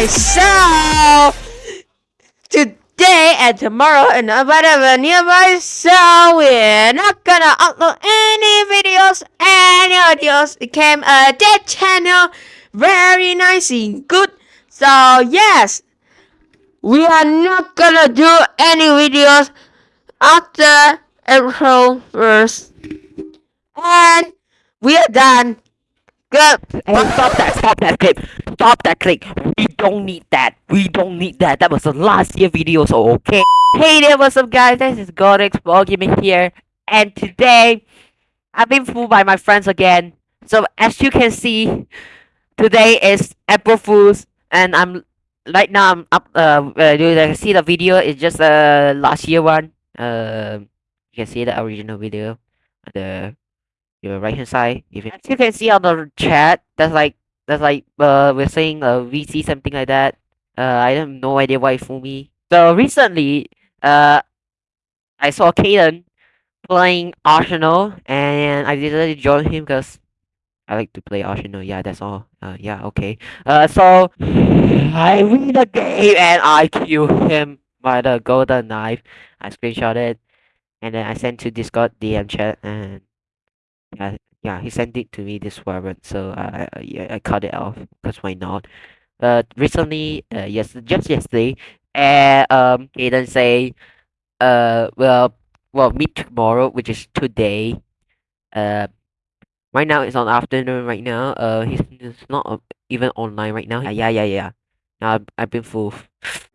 Okay, so today and tomorrow and whatever nearby, so we're not gonna upload any videos, any audios. It came uh, a dead channel, very nice and good. So yes, we are not gonna do any videos after April 1st. And we are done. Good. Stop that! Stop that clip! Stop that click. We don't need that! We don't need that! That was the last year video, so okay? Hey there, what's up guys? This is Godix Ball Gaming here. And today, I've been fooled by my friends again. So as you can see, today is April Fool's, and I'm right now I'm up. Uh, uh you can see the video. It's just uh last year one. Uh, you can see the original video. On the your right hand side. If you, as you can see on the chat, that's like that's like uh we're saying uh VC something like that. Uh, I have no idea why it fooled me. So recently, uh, I saw Kaden playing Arsenal, and I decided to join him because I like to play Arsenal. Yeah, that's all. Uh, yeah, okay. Uh, so I win the game and I kill him by the golden knife. I screenshot it, and then I sent to Discord DM chat, and yeah, yeah, he sent it to me this warrant, so I, I yeah, I cut it off because why not? Uh, recently, uh, yes, just yesterday, and um, Kaden say, uh, well, well, meet tomorrow, which is today. Uh, right now it's on afternoon. Right now, uh, he's, he's not uh, even online right now. Yeah, yeah, yeah, yeah. Now I've, I've been fooled.